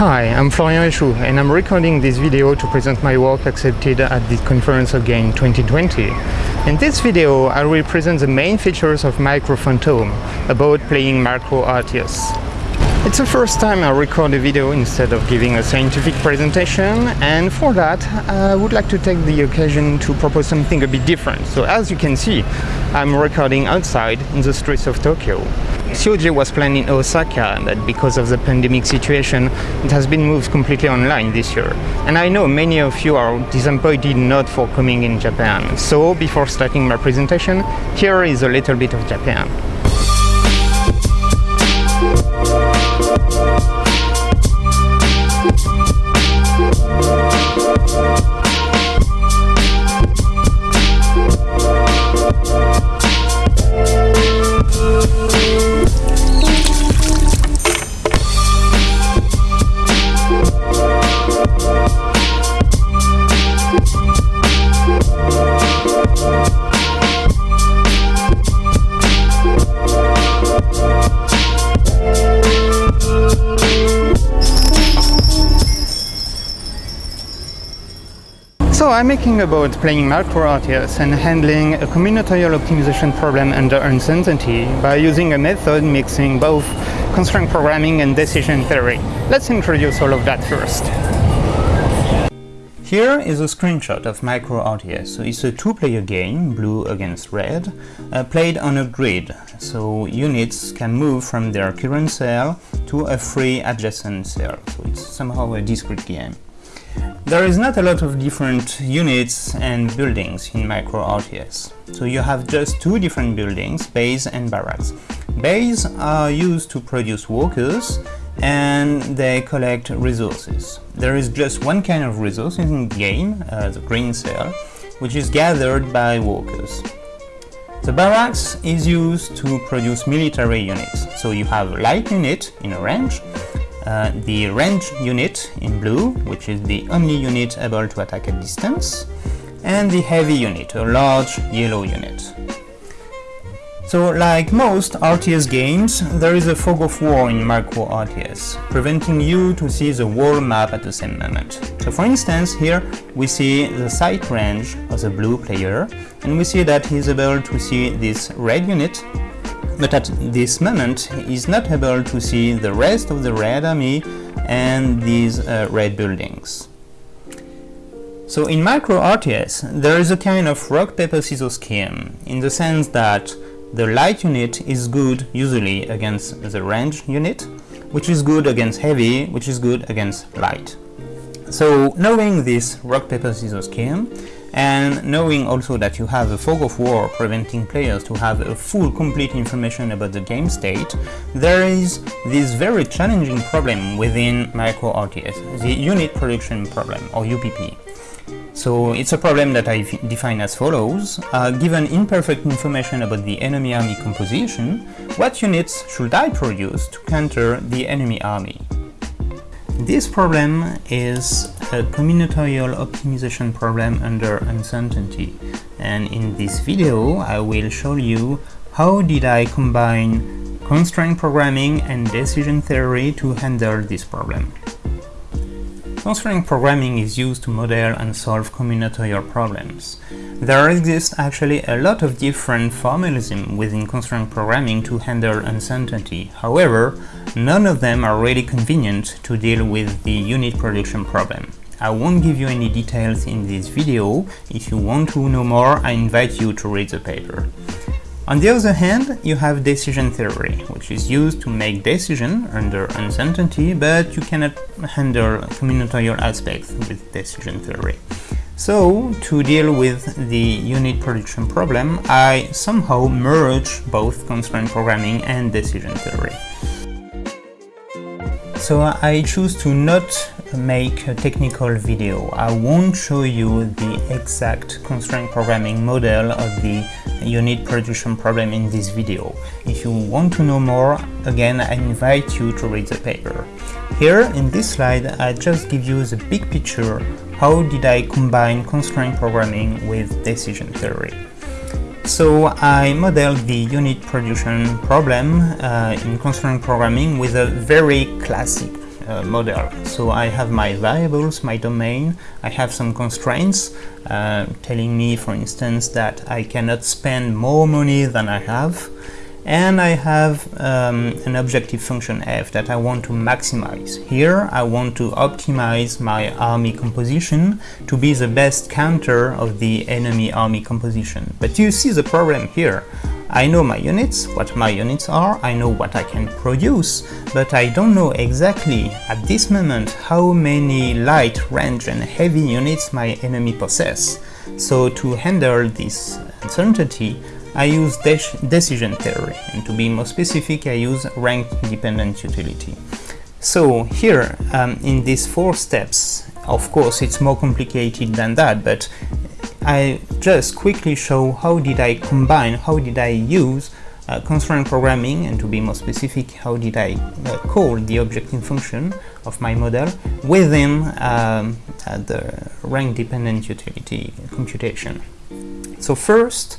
Hi, I'm Florian Richoux and I'm recording this video to present my work accepted at the Conference of Game 2020. In this video, I will present the main features of Micro Phantom about playing Micro RTS. It's the first time I record a video instead of giving a scientific presentation and for that I would like to take the occasion to propose something a bit different. So as you can see, I'm recording outside in the streets of Tokyo. COG was planned in Osaka, but because of the pandemic situation, it has been moved completely online this year. And I know many of you are disappointed not for coming in Japan. So before starting my presentation, here is a little bit of Japan. I'm making about playing micro RTS and handling a combinatorial optimization problem under uncertainty by using a method mixing both constraint programming and decision theory. Let's introduce all of that first. Here is a screenshot of Micro RTS. So it's a two-player game, blue against red, uh, played on a grid. So units can move from their current cell to a free adjacent cell. So it's somehow a discrete game. There is not a lot of different units and buildings in Micro RTS. So you have just two different buildings, base and barracks. Base are used to produce workers and they collect resources. There is just one kind of resource in the game, uh, the green cell, which is gathered by workers. The barracks is used to produce military units. So you have a light unit in a range, uh, the range unit in blue, which is the only unit able to attack at distance, and the heavy unit, a large yellow unit. So, like most RTS games, there is a fog of war in Micro RTS, preventing you to see the whole map at the same moment. So for instance, here we see the sight range of the blue player, and we see that he is able to see this red unit but at this moment is not able to see the rest of the red army and these uh, red buildings. So in Micro RTS there is a kind of rock paper scissors scheme in the sense that the light unit is good usually against the range unit which is good against heavy which is good against light. So knowing this rock paper scissors scheme and knowing also that you have a fog of war preventing players to have a full complete information about the game state, there is this very challenging problem within Micro RTS, the unit production problem or UPP. So it's a problem that I define as follows. Uh, given imperfect information about the enemy army composition, what units should I produce to counter the enemy army? This problem is a combinatorial optimization problem under uncertainty and in this video I will show you how did I combine constraint programming and decision theory to handle this problem. Constraint programming is used to model and solve combinatorial problems. There exists actually a lot of different formalism within constraint programming to handle uncertainty. However, none of them are really convenient to deal with the unit production problem. I won't give you any details in this video. If you want to know more, I invite you to read the paper. On the other hand, you have decision theory, which is used to make decision under uncertainty, but you cannot handle combinatorial aspects with decision theory. So, to deal with the unit production problem, I somehow merge both constraint programming and decision theory. So I choose to not make a technical video. I won't show you the exact constraint programming model of the unit production problem in this video. If you want to know more, again I invite you to read the paper. Here in this slide I just give you the big picture how did I combine constraint programming with decision theory. So I modeled the unit production problem uh, in constraint programming with a very classic uh, model. So I have my variables, my domain, I have some constraints uh, telling me, for instance, that I cannot spend more money than I have, and I have um, an objective function f that I want to maximize. Here I want to optimize my army composition to be the best counter of the enemy army composition. But you see the problem here. I know my units, what my units are, I know what I can produce, but I don't know exactly at this moment how many light, range and heavy units my enemy possess. So to handle this uncertainty, I use de decision theory, and to be more specific, I use rank-dependent utility. So here, um, in these four steps, of course it's more complicated than that, but I just quickly show how did I combine, how did I use uh, constraint programming, and to be more specific, how did I uh, call the objective function of my model within um, uh, the rank-dependent utility computation. So first,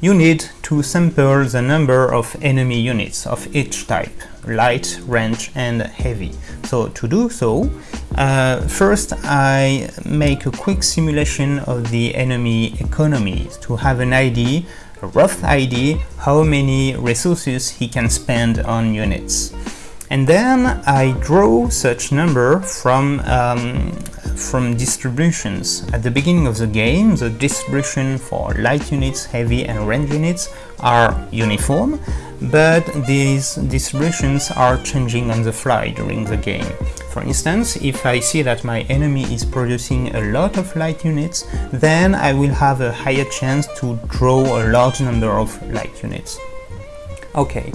you need to sample the number of enemy units of each type, light, range and heavy. So to do so, uh, first I make a quick simulation of the enemy economies to have an idea, a rough idea, how many resources he can spend on units. And then I draw such number from um, from distributions. At the beginning of the game, the distribution for light units, heavy and range units are uniform, but these distributions are changing on the fly during the game. For instance, if I see that my enemy is producing a lot of light units, then I will have a higher chance to draw a large number of light units. Okay,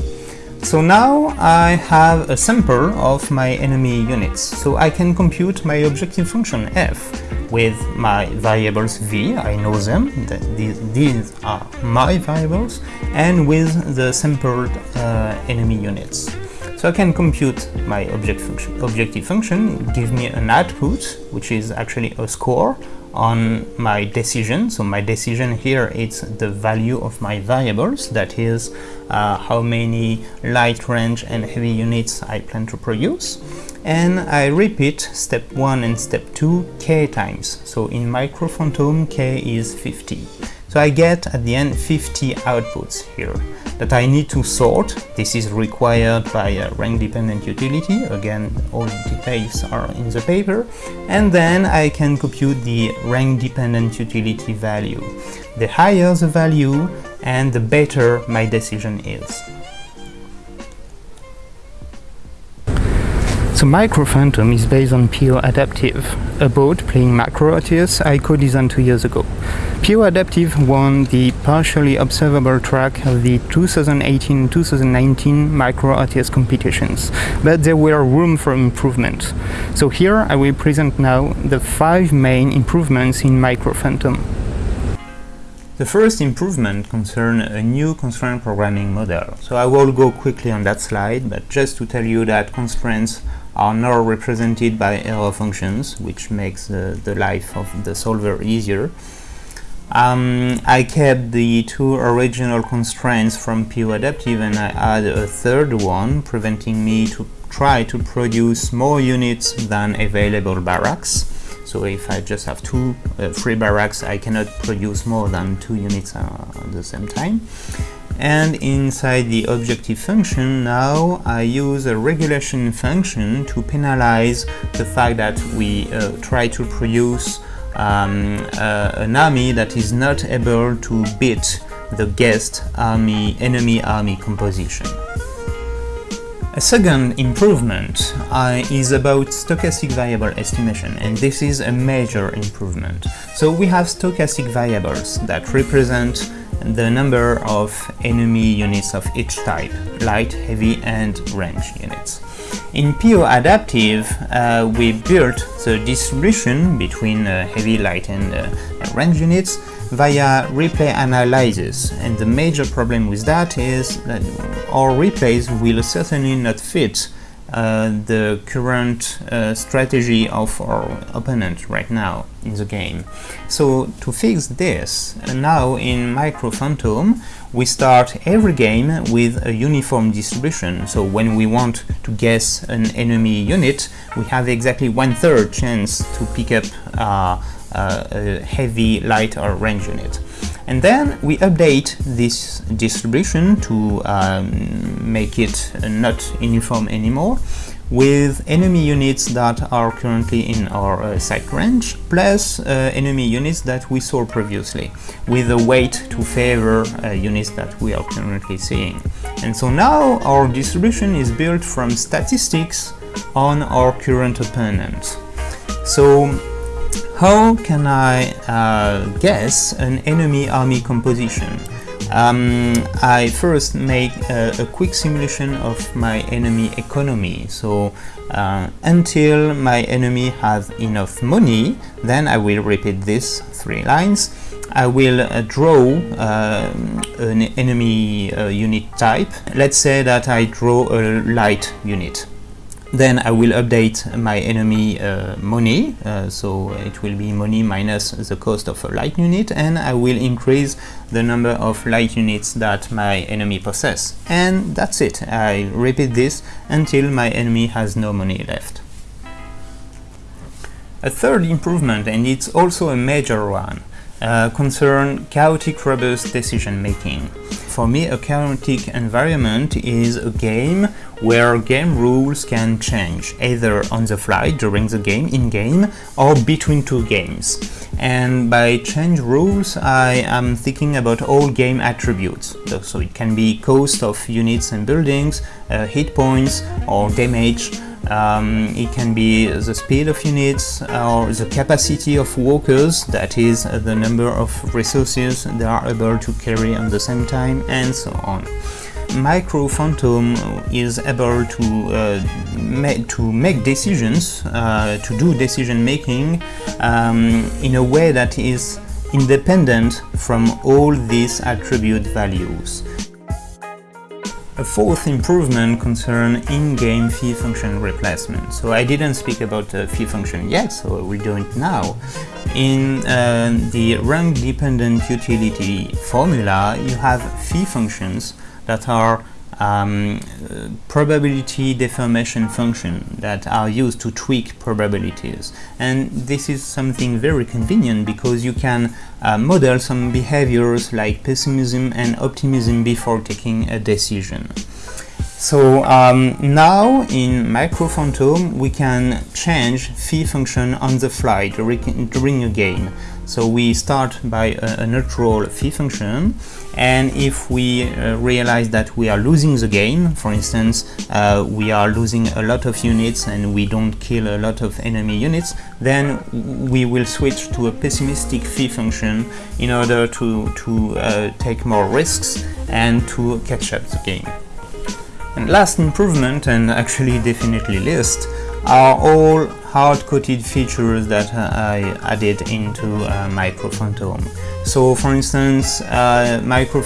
so now I have a sample of my enemy units, so I can compute my objective function f with my variables v, I know them, these are my variables, and with the sampled uh, enemy units. So I can compute my object function, objective function, give me an output, which is actually a score on my decision. So my decision here is the value of my variables, that is uh, how many light range and heavy units I plan to produce. And I repeat step 1 and step 2 k times. So in Micro Phantom k is 50. So I get at the end 50 outputs here that I need to sort. This is required by a rank-dependent utility. Again, all details are in the paper. And then I can compute the rank-dependent utility value. The higher the value and the better my decision is. So Micro Phantom is based on PO Adaptive, a boat playing Micro RTS I co-designed two years ago. PO Adaptive won the partially observable track of the 2018-2019 Micro RTS competitions, but there were room for improvement. So here I will present now the five main improvements in Micro Phantom. The first improvement concerns a new constraint programming model. So I will go quickly on that slide, but just to tell you that constraints are now represented by error functions, which makes the, life of the solver easier. Um, I kept the two original constraints from PO Adaptive and I add a third one, preventing me to try to produce more units than available barracks. So if I just have two uh, free barracks, I cannot produce more than two units uh, at the same time and inside the objective function now I use a regulation function to penalize the fact that we uh, try to produce um, uh, an army that is not able to beat the guest army enemy army composition. A second improvement uh, is about stochastic variable estimation and this is a major improvement. So we have stochastic variables that represent the number of enemy units of each type, light, heavy and range units. In PO Adaptive, uh, we built the distribution between uh, heavy, light and uh, range units via replay analysis and the major problem with that is that our replays will certainly not fit the current uh, strategy of our opponent right now in the game. So to fix this, uh, now in Micro Phantom we start every game with a uniform distribution. So when we want to guess an enemy unit, we have exactly one-third chance to pick up uh, uh, a heavy, light or range unit. And then we update this distribution to um, make it not uniform anymore with enemy units that are currently in our uh, sight range plus uh, enemy units that we saw previously with a weight to favor uh, units that we are currently seeing. And so now our distribution is built from statistics on our current opponent. So how can I uh, guess an enemy army composition? Um, I first make a, a, quick simulation of my enemy economy. So uh, until my enemy has enough money, then I will repeat this three lines. I will uh, draw uh, an enemy uh, unit type. Let's say that I draw a light unit. Then I will update my enemy uh, money, uh, so it will be money minus the cost of a light unit, and I will increase the number of light units that my enemy possess. And that's it. I repeat this until my enemy has no money left. A third improvement, and it's also a major one, uh, concern chaotic robust decision making. For me, a chaotic environment is a game where game rules can change, either on the fly during the game, in-game, or between two games. And by change rules, I am thinking about all game attributes. So it can be cost of units and buildings, uh, hit points, or damage, um, it can be the speed of units or the capacity of workers, that is the number of resources they are able to carry at the same time and so on. Micro Phantom is able to uh, to make decisions, uh, to do decision making um, in a way that is independent from all these attribute values. A fourth improvement concerns in-game phi function replacement. So I didn't speak about the phi function yet, so I will do it now. In uh, the rank-dependent utility formula, you have phi functions that are um, probability deformation function that are used to tweak probabilities and this is something very convenient because you can uh, model some behaviors like pessimism and optimism before taking a decision. So um, now in Micro Phantom we can change phi function on the fly during, during a game. So we start by a, a neutral phi function and if we uh, realize that we are losing the game, for instance, uh, we are losing a lot of units and we don't kill a lot of enemy units, then we will switch to a pessimistic phi function in order to, to uh, take more risks and to catch up the game. And last improvement, and actually definitely least, are all hard-coded features that uh, I added into uh, Micro So for instance, uh, Micro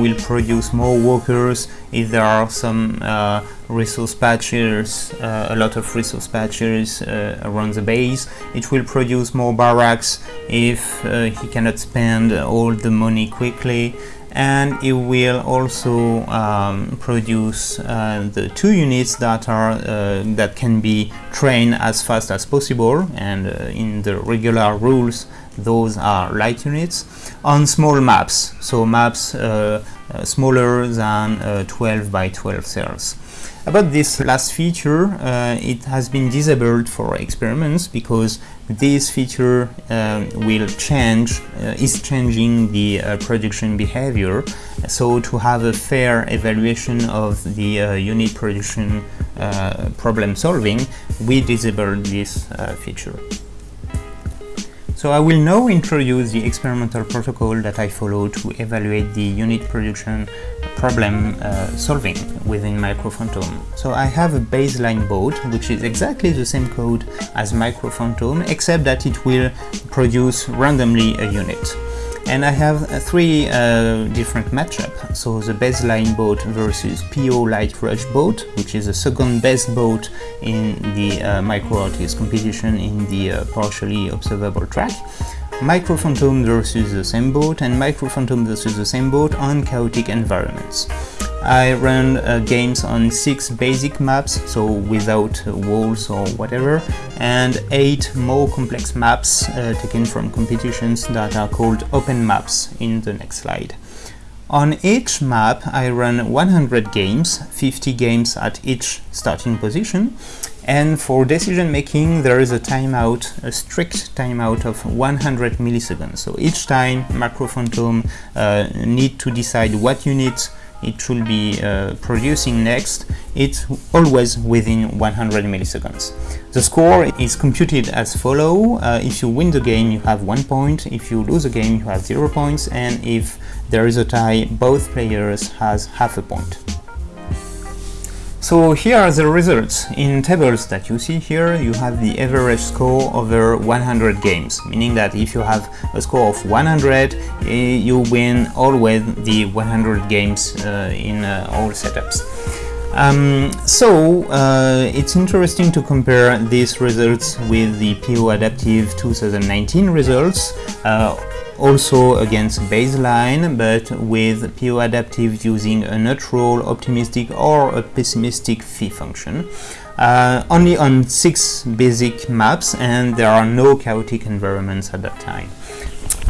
will produce more workers if there are some uh, resource patches, uh, a lot of resource patches uh, around the base. It will produce more barracks if he cannot spend all the money quickly and it will also um, produce uh, the two units that are uh, that can be trained as fast as possible. And uh, in the regular rules those are light units on small maps. So maps uh, uh, smaller than uh, 12 by 12 cells. About this last feature, it has been disabled for experiments because this feature uh, will change, uh, is changing the uh, production behavior. So to have a fair evaluation of the uh, unit production uh, problem solving, we disabled this feature. So I will now introduce the experimental protocol that I follow to evaluate the unit production problem uh, solving within Micro Phantom. So I have a baseline board which is exactly the same code as Micro Phantom except that it will produce randomly a unit. and I have uh, three uh, different matchup. So the baseline boat versus PO Light Rush boat, which is the second best boat in the uh, Micro competition in the uh, partially observable track. Micro Phantom versus the same boat and Micro Phantom versus the same boat on chaotic environments. I run uh, games on 6 basic maps, so without uh, walls or whatever, and 8 more complex maps uh, taken from competitions that are called open maps in the next slide. On each map I run 100 games, 50 games at each starting position, and for decision making there is a timeout, a strict timeout of 100 milliseconds. So each time Micro Phantom uh, need to decide what unit it should be uh, producing next, it's always within 100 milliseconds. The score is computed as follow. Uh, if you win the game, you have one point. If you lose a game, you have zero points. And if there is a tie, both players has half a point. So here are the results. In tables that you see here, you have the average score over 100 games, meaning that if you have a score of 100, eh, you win always the 100 games uh, in uh, all setups. Um, so uh, it's interesting to compare these results with the PO Adaptive 2019 results. Also against baseline, but with PO adaptive using a neutral, optimistic or a pessimistic phi function. Uh, only on six basic maps and there are no chaotic environments at that time.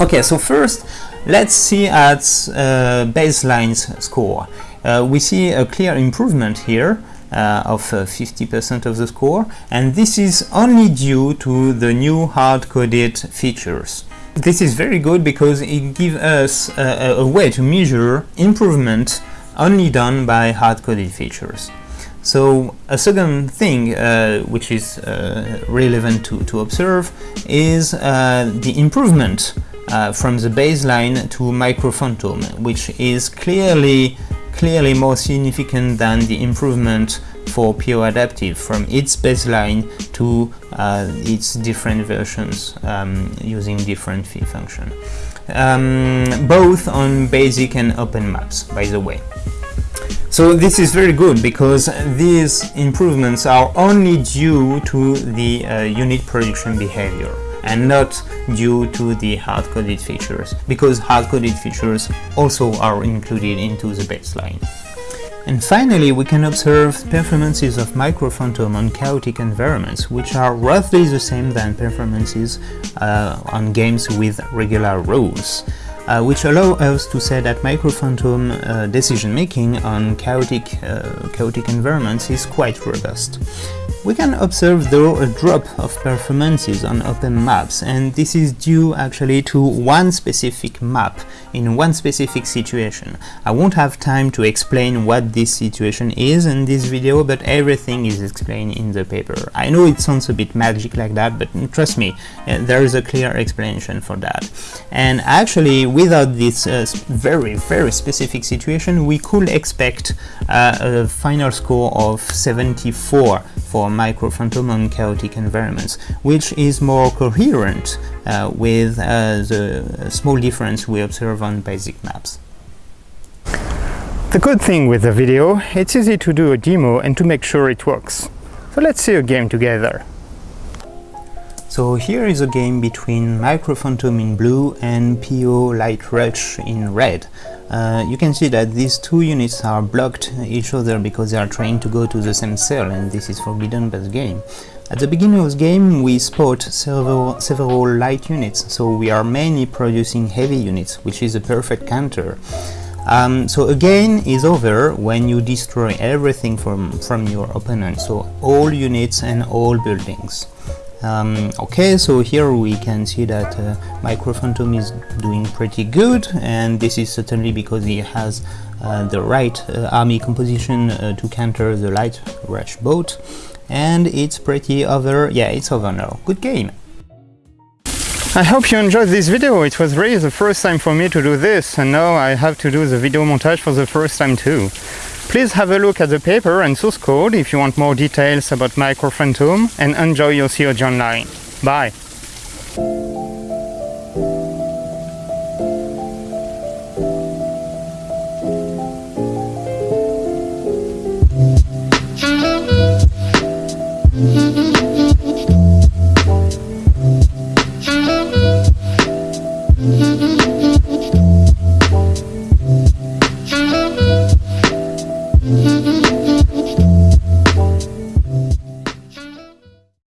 Okay, so first let's see at uh, baseline's score. Uh, we see a clear improvement here uh, of 50% uh, of the score and this is only due to the new hard-coded features. This is very good because it gives us a, a way to measure improvement only done by hard-coded features. So a second thing uh, which is uh, relevant to, to observe is uh, the improvement uh, from the baseline to Micro Phantom, which is clearly clearly more significant than the improvement for PO Adaptive from its baseline to uh, its different versions um, using different phi function. Um, both on basic and open maps, by the way. So this is very good because these improvements are only due to the uh, unit production behavior and not due to the hard-coded features, because hard-coded features also are included into the baseline. And finally, we can observe performances of Micro Phantom on chaotic environments, which are roughly the same than performances uh, on games with regular rules. Uh, which allow us to say that Micro Phantom uh, decision making on chaotic, uh, chaotic environments is quite robust. We can observe though a drop of performances on open maps and this is due actually to one specific map in one specific situation. I won't have time to explain what this situation is in this video but everything is explained in the paper. I know it sounds a bit magic like that but trust me uh, there is a clear explanation for that. And actually without this uh, very very specific situation we could expect uh, a final score of 74 for Micro Phantom on chaotic environments, which is more coherent uh, with uh, the small difference we observe on basic maps. The good thing with the video, it's easy to do a demo and to make sure it works. So let's see a game together. So here is a game between Micro Phantom in blue and PO Light Rush in red. Uh, you can see that these two units are blocked each other because they are trying to go to the same cell and this is forbidden by the game. At the beginning of the game we spot several, several light units, so we are mainly producing heavy units, which is a perfect counter. Um, so a game is over when you destroy everything from, from your opponent, so all units and all buildings. Um, okay, so here we can see that uh, is doing pretty good and this is certainly because he has uh, the right uh, army composition uh, to counter the light rush boat and it's pretty over, yeah it's over now, good game! I hope you enjoyed this video, it was really the first time for me to do this and now I have to do the video montage for the first time too. Please have a look at the paper and source code if you want more details about Microphantom and enjoy your COG Online. Bye!